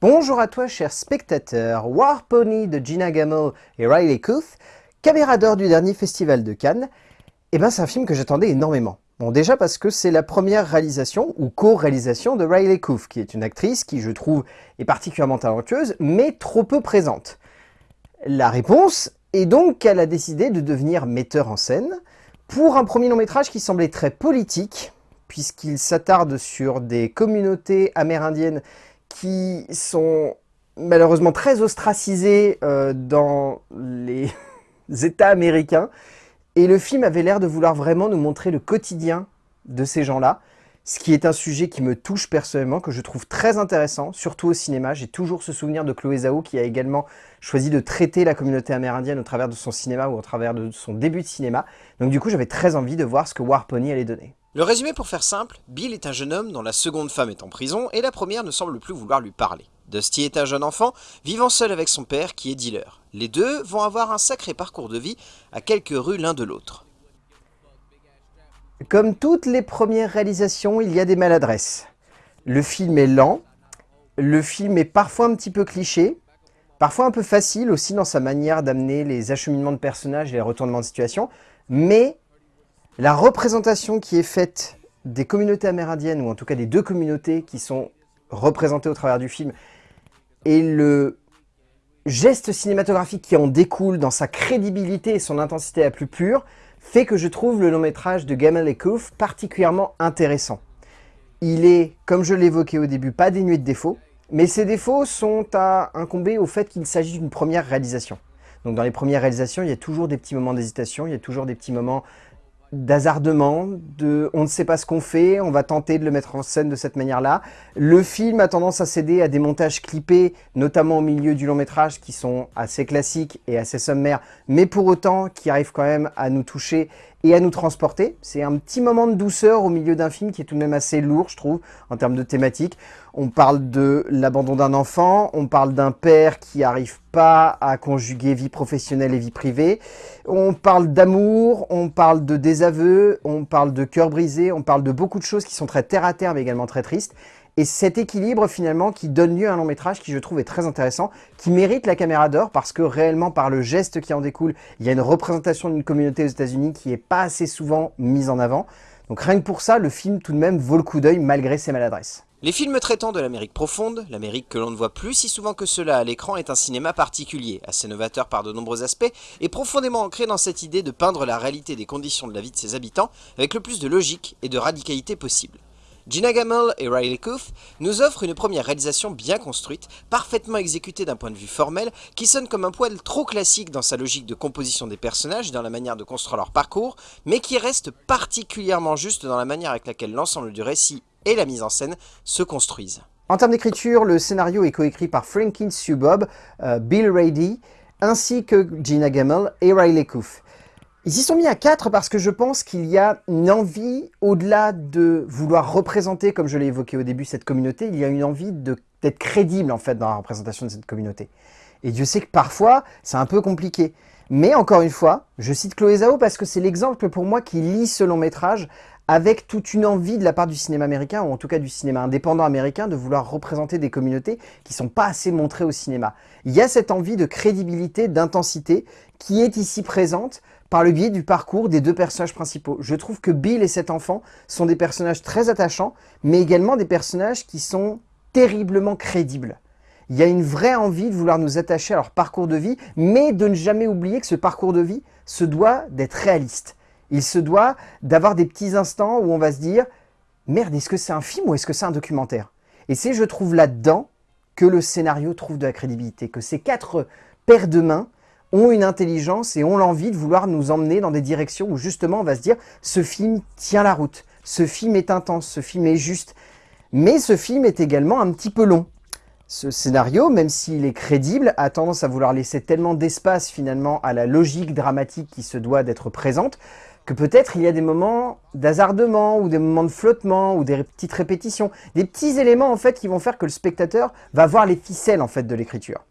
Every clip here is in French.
Bonjour à toi, cher spectateur. War Pony de Gina Gamble et Riley Cooth, caméra d'or du dernier festival de Cannes, eh ben, c'est un film que j'attendais énormément. Bon, déjà parce que c'est la première réalisation ou co-réalisation de Riley Cooth, qui est une actrice qui, je trouve, est particulièrement talentueuse, mais trop peu présente. La réponse est donc qu'elle a décidé de devenir metteur en scène pour un premier long métrage qui semblait très politique, puisqu'il s'attarde sur des communautés amérindiennes qui sont malheureusement très ostracisées euh, dans les États américains. Et le film avait l'air de vouloir vraiment nous montrer le quotidien de ces gens-là, ce qui est un sujet qui me touche personnellement, que je trouve très intéressant, surtout au cinéma. J'ai toujours ce souvenir de Chloé Zhao qui a également choisi de traiter la communauté amérindienne au travers de son cinéma ou au travers de son début de cinéma. Donc du coup, j'avais très envie de voir ce que War Pony allait donner. Le résumé pour faire simple, Bill est un jeune homme dont la seconde femme est en prison et la première ne semble plus vouloir lui parler. Dusty est un jeune enfant vivant seul avec son père qui est dealer. Les deux vont avoir un sacré parcours de vie à quelques rues l'un de l'autre. Comme toutes les premières réalisations, il y a des maladresses. Le film est lent, le film est parfois un petit peu cliché, parfois un peu facile aussi dans sa manière d'amener les acheminements de personnages et les retournements de situation, mais la représentation qui est faite des communautés amérindiennes, ou en tout cas des deux communautés qui sont représentées au travers du film, et le geste cinématographique qui en découle dans sa crédibilité et son intensité la plus pure, fait que je trouve le long métrage de Gamal et Koof particulièrement intéressant. Il est, comme je l'évoquais au début, pas dénué de défauts, mais ces défauts sont à incomber au fait qu'il s'agit d'une première réalisation. Donc dans les premières réalisations, il y a toujours des petits moments d'hésitation, il y a toujours des petits moments d'hazardement, de on ne sait pas ce qu'on fait, on va tenter de le mettre en scène de cette manière-là. Le film a tendance à céder à des montages clippés, notamment au milieu du long métrage, qui sont assez classiques et assez sommaires, mais pour autant qui arrivent quand même à nous toucher et à nous transporter. C'est un petit moment de douceur au milieu d'un film qui est tout de même assez lourd, je trouve, en termes de thématique. On parle de l'abandon d'un enfant, on parle d'un père qui n'arrive pas à conjuguer vie professionnelle et vie privée, on parle d'amour, on parle de désaveu, on parle de cœur brisé, on parle de beaucoup de choses qui sont très terre-à-terre mais également très tristes. Et cet équilibre finalement qui donne lieu à un long métrage qui je trouve est très intéressant, qui mérite la caméra d'or parce que réellement par le geste qui en découle, il y a une représentation d'une communauté aux états unis qui n'est pas assez souvent mise en avant. Donc rien que pour ça, le film tout de même vaut le coup d'œil malgré ses maladresses. Les films traitant de l'Amérique profonde, l'Amérique que l'on ne voit plus si souvent que cela à l'écran est un cinéma particulier, assez novateur par de nombreux aspects et profondément ancré dans cette idée de peindre la réalité des conditions de la vie de ses habitants avec le plus de logique et de radicalité possible. Gina Gamble et Riley Cooth nous offrent une première réalisation bien construite, parfaitement exécutée d'un point de vue formel, qui sonne comme un poil trop classique dans sa logique de composition des personnages et dans la manière de construire leur parcours, mais qui reste particulièrement juste dans la manière avec laquelle l'ensemble du récit et la mise en scène se construisent. En termes d'écriture, le scénario est coécrit par Franklin Subob, euh, Bill Rady, ainsi que Gina Gamble et Riley Cooth. Ils y sont mis à 4 parce que je pense qu'il y a une envie, au-delà de vouloir représenter, comme je l'ai évoqué au début, cette communauté, il y a une envie d'être crédible en fait dans la représentation de cette communauté. Et Dieu sait que parfois, c'est un peu compliqué. Mais encore une fois, je cite Chloé Zhao parce que c'est l'exemple pour moi qui lit ce long métrage avec toute une envie de la part du cinéma américain, ou en tout cas du cinéma indépendant américain, de vouloir représenter des communautés qui ne sont pas assez montrées au cinéma. Il y a cette envie de crédibilité, d'intensité, qui est ici présente par le biais du parcours des deux personnages principaux. Je trouve que Bill et cet enfant sont des personnages très attachants, mais également des personnages qui sont terriblement crédibles. Il y a une vraie envie de vouloir nous attacher à leur parcours de vie, mais de ne jamais oublier que ce parcours de vie se doit d'être réaliste. Il se doit d'avoir des petits instants où on va se dire « Merde, est-ce que c'est un film ou est-ce que c'est un documentaire ?» Et c'est, je trouve, là-dedans que le scénario trouve de la crédibilité, que ces quatre paires de mains ont une intelligence et ont l'envie de vouloir nous emmener dans des directions où justement on va se dire « ce film tient la route, ce film est intense, ce film est juste ». Mais ce film est également un petit peu long. Ce scénario, même s'il est crédible, a tendance à vouloir laisser tellement d'espace finalement à la logique dramatique qui se doit d'être présente, que peut-être il y a des moments d'hazardement ou des moments de flottement ou des petites répétitions, des petits éléments en fait qui vont faire que le spectateur va voir les ficelles en fait de l'écriture.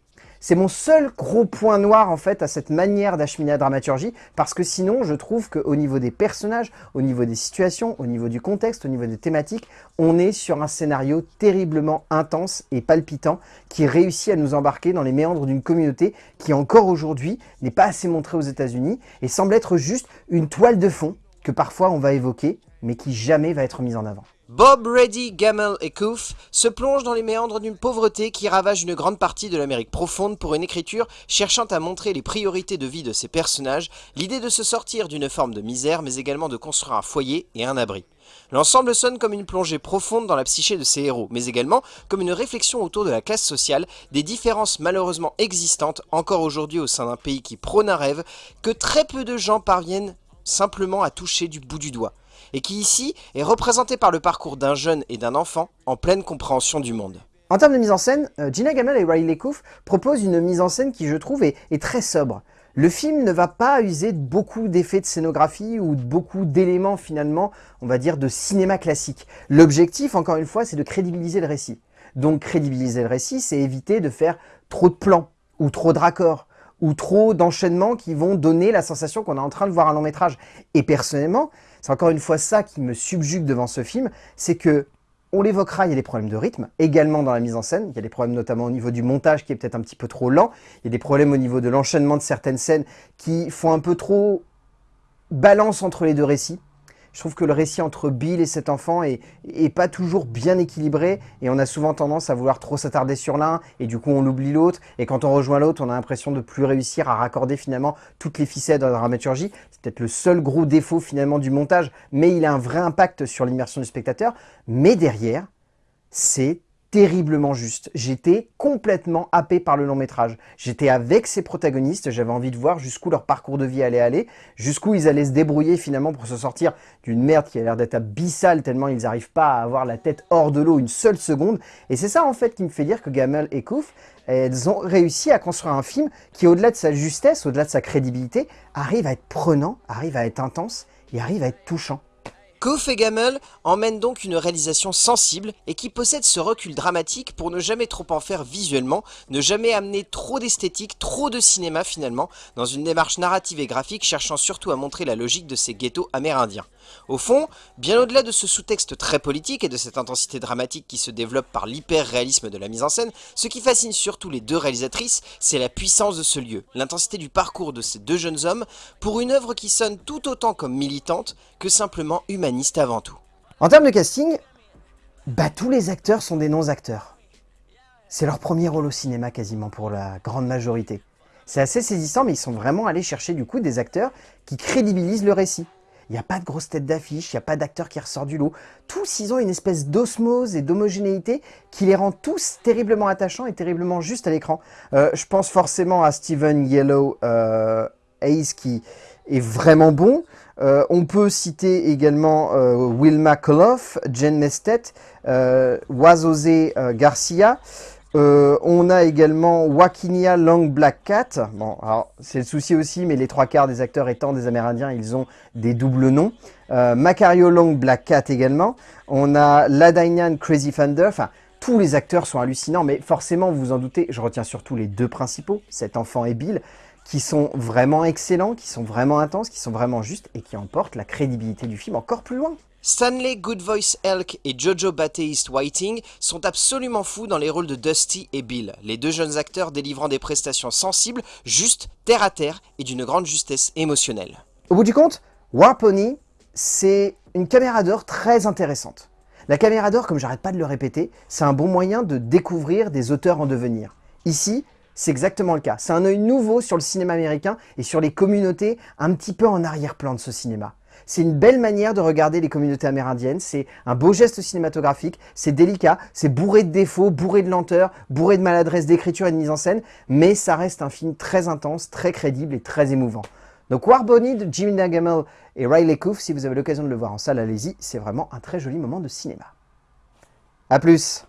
C'est mon seul gros point noir en fait à cette manière d'acheminer la dramaturgie, parce que sinon je trouve qu'au niveau des personnages, au niveau des situations, au niveau du contexte, au niveau des thématiques, on est sur un scénario terriblement intense et palpitant qui réussit à nous embarquer dans les méandres d'une communauté qui encore aujourd'hui n'est pas assez montrée aux états unis et semble être juste une toile de fond que parfois on va évoquer, mais qui jamais va être mise en avant. Bob, Reddy, Gamel et Koof se plongent dans les méandres d'une pauvreté qui ravage une grande partie de l'Amérique profonde pour une écriture cherchant à montrer les priorités de vie de ses personnages, l'idée de se sortir d'une forme de misère mais également de construire un foyer et un abri. L'ensemble sonne comme une plongée profonde dans la psyché de ses héros, mais également comme une réflexion autour de la classe sociale, des différences malheureusement existantes encore aujourd'hui au sein d'un pays qui prône un rêve, que très peu de gens parviennent simplement à toucher du bout du doigt et qui ici est représenté par le parcours d'un jeune et d'un enfant en pleine compréhension du monde. En termes de mise en scène, euh, Gina Gamel et Riley Coof proposent une mise en scène qui je trouve est, très sobre. Le film ne va pas user beaucoup d'effets de scénographie ou de beaucoup d'éléments finalement, on va dire, de cinéma classique. L'objectif, encore une fois, c'est de crédibiliser le récit. Donc crédibiliser le récit, c'est éviter de faire trop de plans ou trop de raccords ou trop d'enchaînements qui vont donner la sensation qu'on est en train de voir un long métrage. Et personnellement, c'est encore une fois ça qui me subjugue devant ce film, c'est que on l'évoquera, il y a des problèmes de rythme, également dans la mise en scène, il y a des problèmes notamment au niveau du montage qui est peut-être un petit peu trop lent, il y a des problèmes au niveau de l'enchaînement de certaines scènes qui font un peu trop balance entre les deux récits, je trouve que le récit entre Bill et cet enfant est, pas toujours bien équilibré et on a souvent tendance à vouloir trop s'attarder sur l'un et du coup on oublie l'autre et quand on rejoint l'autre on a l'impression de plus réussir à raccorder finalement toutes les ficelles de la dramaturgie. C'est peut-être le seul gros défaut finalement du montage mais il a un vrai impact sur l'immersion du spectateur. Mais derrière, c'est terriblement juste. J'étais complètement happé par le long métrage. J'étais avec ces protagonistes, j'avais envie de voir jusqu'où leur parcours de vie allait aller, jusqu'où ils allaient se débrouiller finalement pour se sortir d'une merde qui a l'air d'être abyssale tellement ils n'arrivent pas à avoir la tête hors de l'eau une seule seconde. Et c'est ça en fait qui me fait dire que Gamel et Kouf, elles ont réussi à construire un film qui au-delà de sa justesse, au-delà de sa crédibilité, arrive à être prenant, arrive à être intense et arrive à être touchant. Koof et Gamel emmènent donc une réalisation sensible et qui possède ce recul dramatique pour ne jamais trop en faire visuellement, ne jamais amener trop d'esthétique, trop de cinéma finalement, dans une démarche narrative et graphique cherchant surtout à montrer la logique de ces ghettos amérindiens. Au fond, bien au-delà de ce sous-texte très politique et de cette intensité dramatique qui se développe par l'hyper-réalisme de la mise en scène, ce qui fascine surtout les deux réalisatrices, c'est la puissance de ce lieu, l'intensité du parcours de ces deux jeunes hommes, pour une œuvre qui sonne tout autant comme militante que simplement humaniste avant tout. En termes de casting, bah tous les acteurs sont des non-acteurs. C'est leur premier rôle au cinéma quasiment pour la grande majorité. C'est assez saisissant, mais ils sont vraiment allés chercher du coup des acteurs qui crédibilisent le récit. Il n'y a pas de grosse tête d'affiche, il n'y a pas d'acteur qui ressort du lot. Tous, ils ont une espèce d'osmose et d'homogénéité qui les rend tous terriblement attachants et terriblement justes à l'écran. Euh, je pense forcément à Steven Yellow euh, Hayes qui est vraiment bon. Euh, on peut citer également Wilma Koloff, Jen Mestet, Wazose Garcia. Euh, on a également Wakinia Long Black Cat. Bon, c'est le souci aussi, mais les trois quarts des acteurs étant des Amérindiens, ils ont des doubles noms. Euh, Macario Long Black Cat également. On a Ladainan Crazy Thunder. Enfin, tous les acteurs sont hallucinants, mais forcément, vous vous en doutez, je retiens surtout les deux principaux, cet enfant et Bill, qui sont vraiment excellents, qui sont vraiment intenses, qui sont vraiment justes et qui emportent la crédibilité du film encore plus loin. Stanley Good Voice Elk et Jojo Baptiste Whiting sont absolument fous dans les rôles de Dusty et Bill, les deux jeunes acteurs délivrant des prestations sensibles, justes, terre à terre et d'une grande justesse émotionnelle. Au bout du compte, War Pony, c'est une caméra d'or très intéressante. La caméra d'or, comme j'arrête pas de le répéter, c'est un bon moyen de découvrir des auteurs en devenir. Ici, c'est exactement le cas. C'est un œil nouveau sur le cinéma américain et sur les communautés un petit peu en arrière-plan de ce cinéma. C'est une belle manière de regarder les communautés amérindiennes, c'est un beau geste cinématographique, c'est délicat, c'est bourré de défauts, bourré de lenteur, bourré de maladresse d'écriture et de mise en scène, mais ça reste un film très intense, très crédible et très émouvant. Donc War Bonnie de Jimmy Nagamel et Riley Coof, si vous avez l'occasion de le voir en salle, allez-y, c'est vraiment un très joli moment de cinéma. A plus